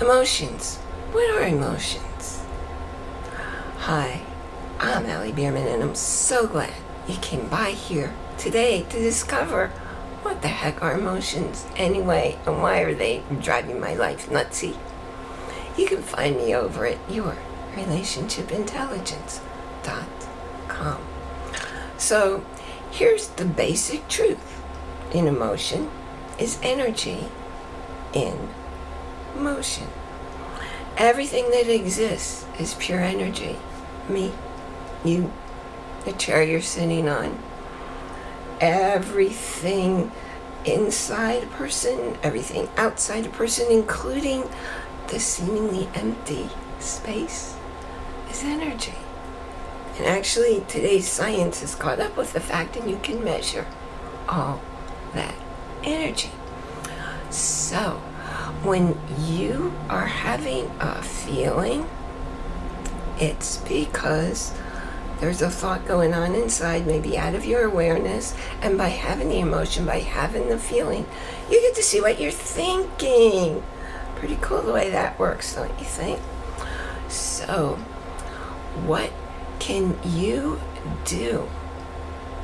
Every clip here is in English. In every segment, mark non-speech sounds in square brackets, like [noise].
Emotions. What are emotions? Hi, I'm Allie Bierman and I'm so glad you came by here today to discover what the heck are emotions anyway and why are they driving my life nutsy. You can find me over at yourrelationshipintelligence.com. So here's the basic truth. In emotion is energy in motion. Everything that exists is pure energy. Me, you, the chair you're sitting on, everything inside a person, everything outside a person, including the seemingly empty space, is energy. And actually, today's science has caught up with the fact that you can measure all that energy. So, when you are having a feeling, it's because there's a thought going on inside, maybe out of your awareness, and by having the emotion, by having the feeling, you get to see what you're thinking. Pretty cool the way that works, don't you think? So, what can you do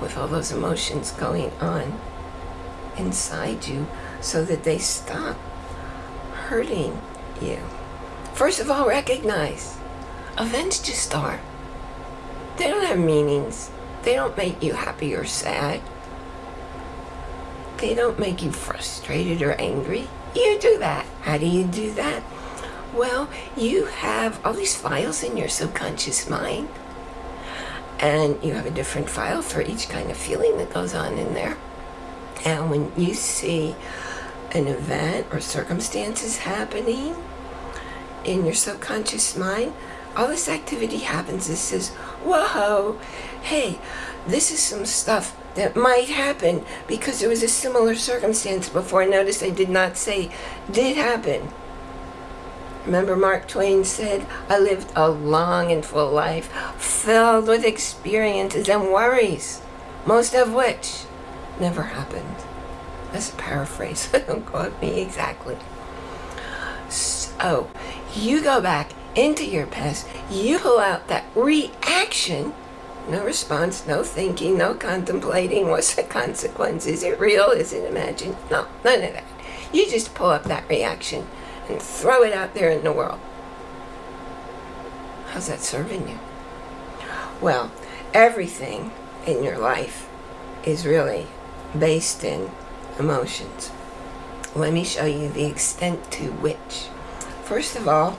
with all those emotions going on inside you so that they stop hurting you. First of all, recognize events just are. They don't have meanings. They don't make you happy or sad. They don't make you frustrated or angry. You do that. How do you do that? Well, you have all these files in your subconscious mind. And you have a different file for each kind of feeling that goes on in there. And when you see an event or circumstances happening in your subconscious mind, all this activity happens. It says, whoa, hey, this is some stuff that might happen because there was a similar circumstance before. Notice I did not say did happen. Remember Mark Twain said, I lived a long and full life filled with experiences and worries, most of which never happened. That's a paraphrase. [laughs] Don't quote me exactly. So, you go back into your past, you pull out that reaction, no response, no thinking, no contemplating, what's the consequence? Is it real? Is it imagined? No, none of that. You just pull up that reaction and throw it out there in the world. How's that serving you? Well, everything in your life is really based in emotions. Let me show you the extent to which. First of all,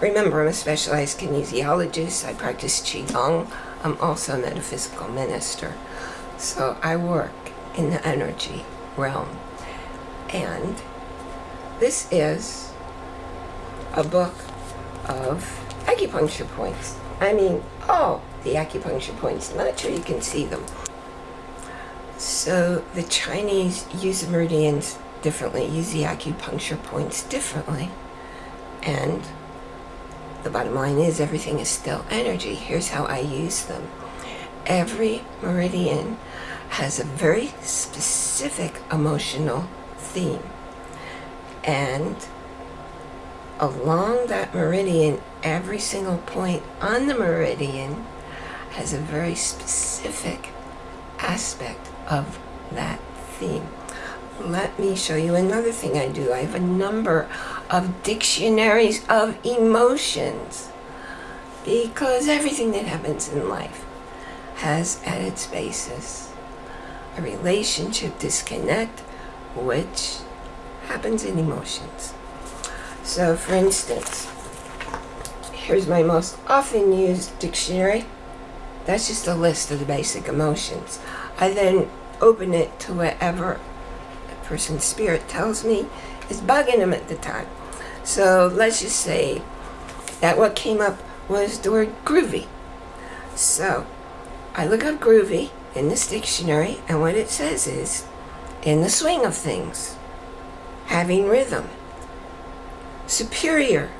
remember I'm a specialized kinesiologist. I practice Qigong. I'm also a metaphysical minister. So I work in the energy realm. And this is a book of acupuncture points. I mean, oh, the acupuncture points. Not sure you can see them. So the Chinese use the meridians differently, use the acupuncture points differently. And the bottom line is everything is still energy. Here's how I use them. Every meridian has a very specific emotional theme. And along that meridian, every single point on the meridian has a very specific aspect of that theme. Let me show you another thing I do. I have a number of dictionaries of emotions because everything that happens in life has at its basis a relationship disconnect which happens in emotions. So for instance, here's my most often used dictionary. That's just a list of the basic emotions. I then open it to whatever a person's spirit tells me is bugging them at the time. So let's just say that what came up was the word groovy. So I look up groovy in this dictionary and what it says is in the swing of things, having rhythm, superior,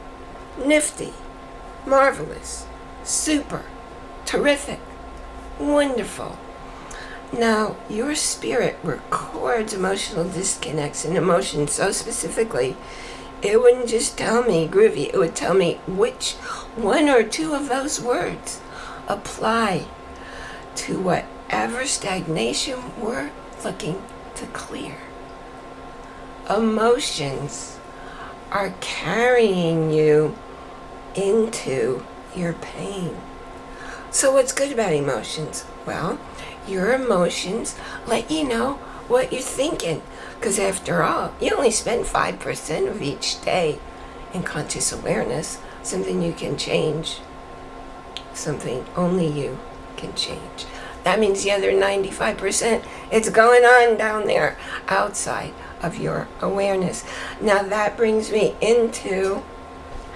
nifty, marvelous, super, terrific, wonderful, now, your spirit records emotional disconnects and emotions so specifically, it wouldn't just tell me groovy, it would tell me which one or two of those words apply to whatever stagnation we're looking to clear. Emotions are carrying you into your pain. So, what's good about emotions? Well, your emotions let you know what you're thinking. Because after all, you only spend 5% of each day in conscious awareness, something you can change, something only you can change. That means the other 95%, it's going on down there outside of your awareness. Now that brings me into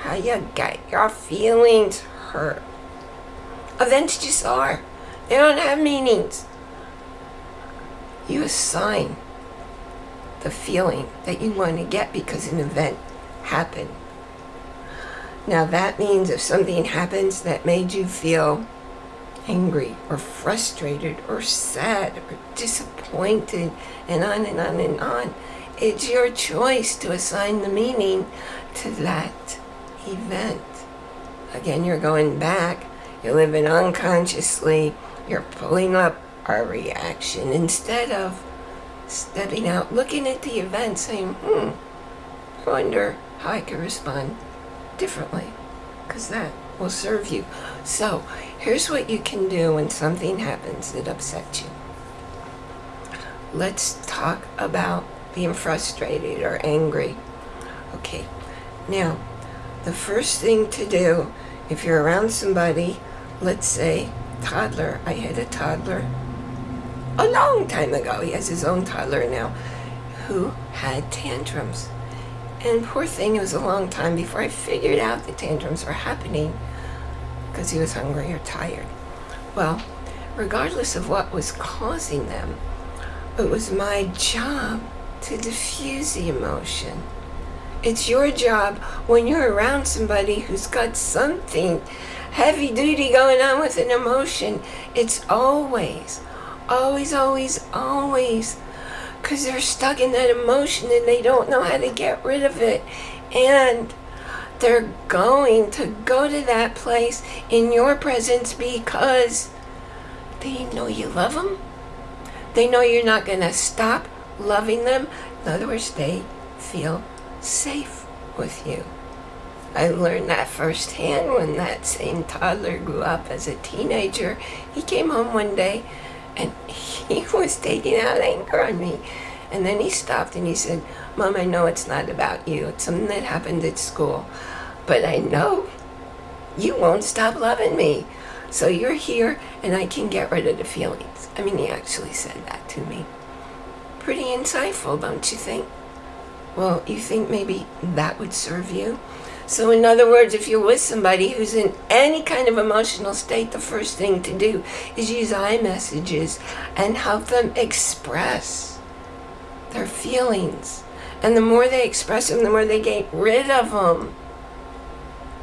how you get your feelings hurt. Events just are. They don't have meanings. You assign the feeling that you want to get because an event happened. Now that means if something happens that made you feel angry or frustrated or sad or disappointed and on and on and on, it's your choice to assign the meaning to that event. Again, you're going back, you're living unconsciously, you're pulling up our reaction instead of stepping out, looking at the event, saying, hmm, I wonder how I can respond differently, because that will serve you. So, here's what you can do when something happens that upsets you. Let's talk about being frustrated or angry. Okay, now, the first thing to do if you're around somebody, let's say toddler, I had a toddler a long time ago, he has his own toddler now, who had tantrums. And poor thing, it was a long time before I figured out the tantrums were happening because he was hungry or tired. Well, regardless of what was causing them, it was my job to diffuse the emotion. It's your job when you're around somebody who's got something heavy duty going on with an emotion. It's always, always, always, always because they're stuck in that emotion and they don't know how to get rid of it. And they're going to go to that place in your presence because they know you love them. They know you're not going to stop loving them. In other words, they feel safe with you. I learned that firsthand when that same toddler grew up as a teenager. He came home one day and [laughs] he was taking out anger on me. And then he stopped and he said, Mom, I know it's not about you. It's something that happened at school. But I know you won't stop loving me. So you're here and I can get rid of the feelings. I mean, he actually said that to me. Pretty insightful, don't you think? Well, you think maybe that would serve you? So, in other words, if you're with somebody who's in any kind of emotional state, the first thing to do is use I messages and help them express their feelings. And the more they express them, the more they get rid of them.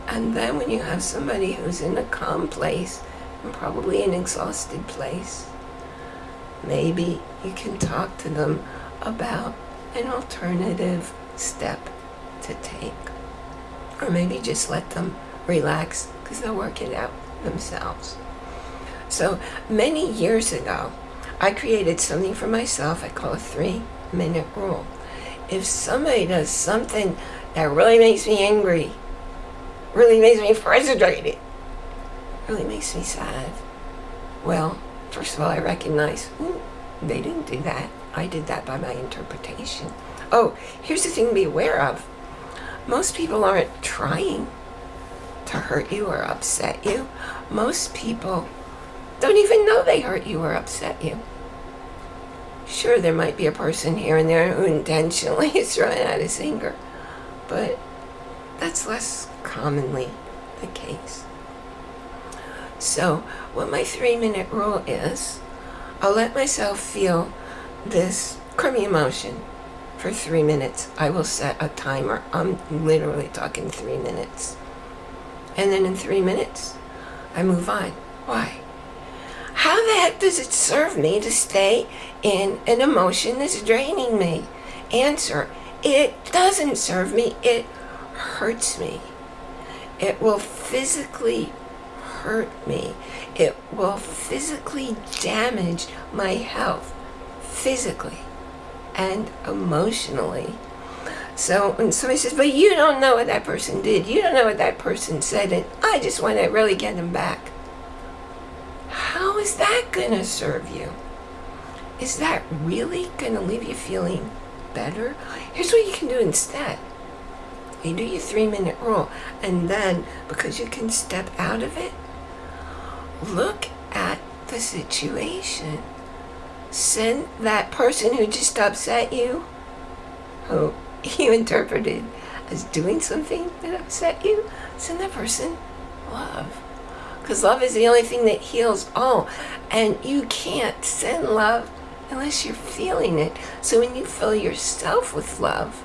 And then when you have somebody who's in a calm place and probably an exhausted place, maybe you can talk to them about an alternative step to take. Or maybe just let them relax because they'll work it out themselves. So many years ago, I created something for myself I call a three minute rule. If somebody does something that really makes me angry, really makes me frustrated, really makes me sad, well, first of all, I recognize ooh, they didn't do that. I did that by my interpretation. Oh, here's the thing to be aware of most people aren't trying to hurt you or upset you. Most people don't even know they hurt you or upset you. Sure, there might be a person here and there who intentionally [laughs] is throwing out his anger, but that's less commonly the case. So, what my three minute rule is, I'll let myself feel this crummy emotion for three minutes. I will set a timer. I'm literally talking three minutes. And then in three minutes, I move on. Why? How the heck does it serve me to stay in an emotion that's draining me? Answer it doesn't serve me, it hurts me. It will physically hurt me. It will physically damage my health, physically and emotionally. So when somebody says, but you don't know what that person did, you don't know what that person said, and I just want to really get them back. How is that going to serve you? Is that really going to leave you feeling better? Here's what you can do instead. You do your three minute rule, and then because you can step out of it, look at the situation. Send that person who just upset you, who [laughs] you interpreted as doing something that upset you, send that person love. Because love is the only thing that heals all. And you can't send love unless you're feeling it. So when you fill yourself with love,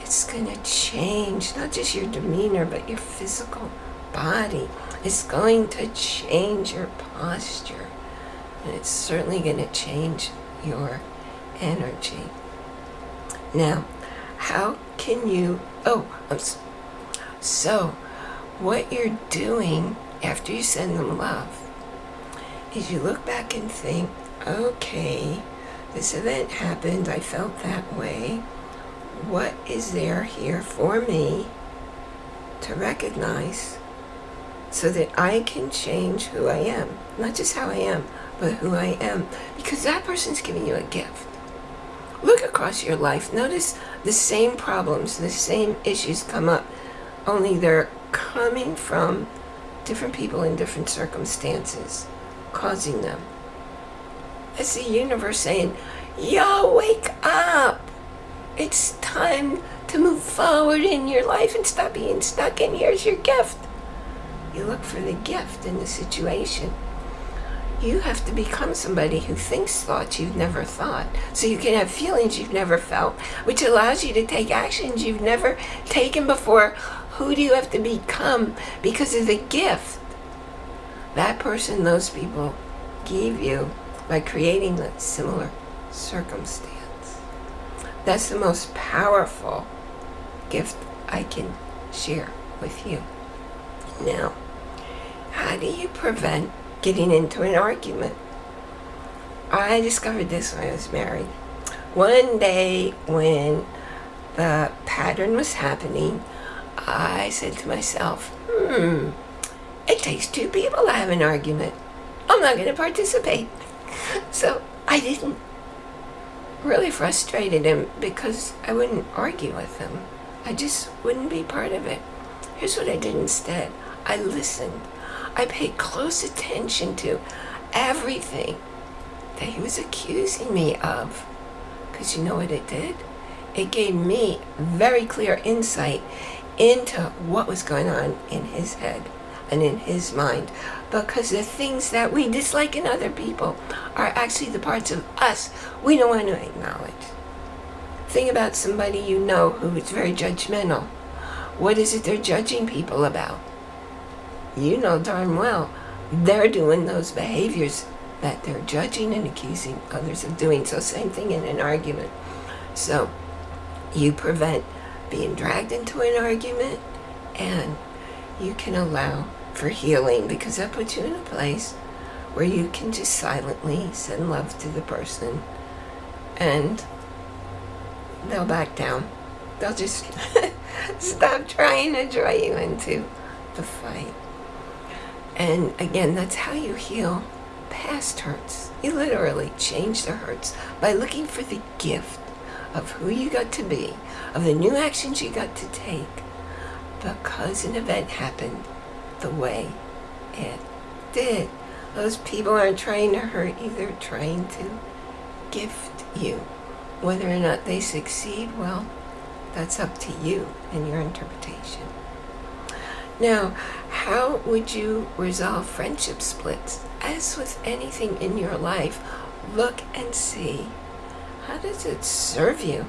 it's going to change not just your demeanor, but your physical body. It's going to change your posture. And it's certainly going to change your energy. Now, how can you, oh, so what you're doing after you send them love is you look back and think, okay, this event happened, I felt that way. What is there here for me to recognize so that I can change who I am? Not just how I am, but who I am. Because that person's giving you a gift. Look across your life. Notice the same problems, the same issues come up, only they're coming from different people in different circumstances, causing them. It's the universe saying, Yo, wake up! It's time to move forward in your life and stop being stuck, and here's your gift. You look for the gift in the situation. You have to become somebody who thinks thoughts you've never thought. So you can have feelings you've never felt, which allows you to take actions you've never taken before who do you have to become because of the gift that person, those people gave you by creating a similar circumstance? That's the most powerful gift I can share with you. Now, how do you prevent getting into an argument? I discovered this when I was married. One day when the pattern was happening, I said to myself, hmm, it takes two people to have an argument. I'm not going to participate. [laughs] So I didn't. Really frustrated him because I wouldn't argue with him. I just wouldn't be part of it. Here's what I did instead I listened. I paid close attention to everything that he was accusing me of. Because you know what it did? It gave me very clear insight into what was going on in his head and in his mind because the things that we dislike in other people are actually the parts of us we don't want to acknowledge. Think about somebody you know who is very judgmental. What is it they're judging people about? You know darn well they're doing those behaviors that they're judging and accusing others of doing. So same thing in an argument. So you prevent being dragged into an argument and you can allow for healing because that puts you in a place where you can just silently send love to the person and they'll back down. They'll just [laughs] stop trying to draw you into the fight. And again, that's how you heal past hurts. You literally change the hurts by looking for the gift of who you got to be, of the new actions you got to take, because an event happened the way it did. Those people aren't trying to hurt you, they're trying to gift you. Whether or not they succeed, well, that's up to you and your interpretation. Now, how would you resolve friendship splits? As with anything in your life, look and see how does it serve you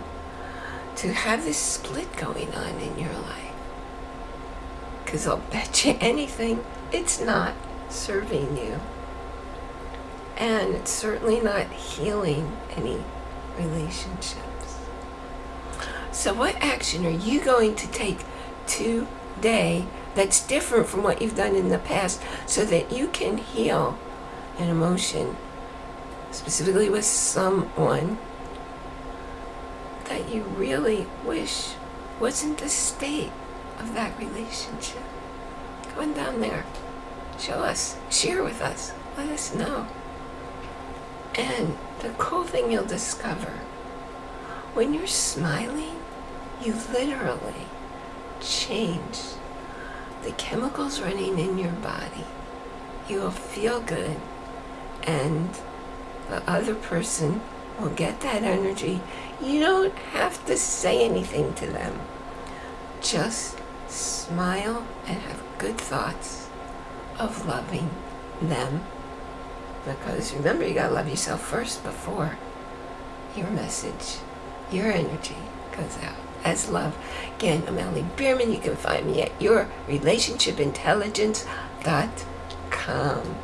to have this split going on in your life? Because I'll [laughs] bet you anything, it's not serving you. And it's certainly not healing any relationships. So, what action are you going to take today that's different from what you've done in the past so that you can heal an emotion, specifically with someone that you really wish wasn't the state of that relationship? Go on down there. Show us. Share with us. Let us know. And the cool thing you'll discover when you're smiling, you literally change the chemicals running in your body. You will feel good, and the other person will get that energy. You don't have to say anything to them. Just smile and have good thoughts of loving them. Because remember, you gotta love yourself first before your message, your energy goes out as love. Again, I'm Ellie Bierman. You can find me at yourrelationshipintelligence.com.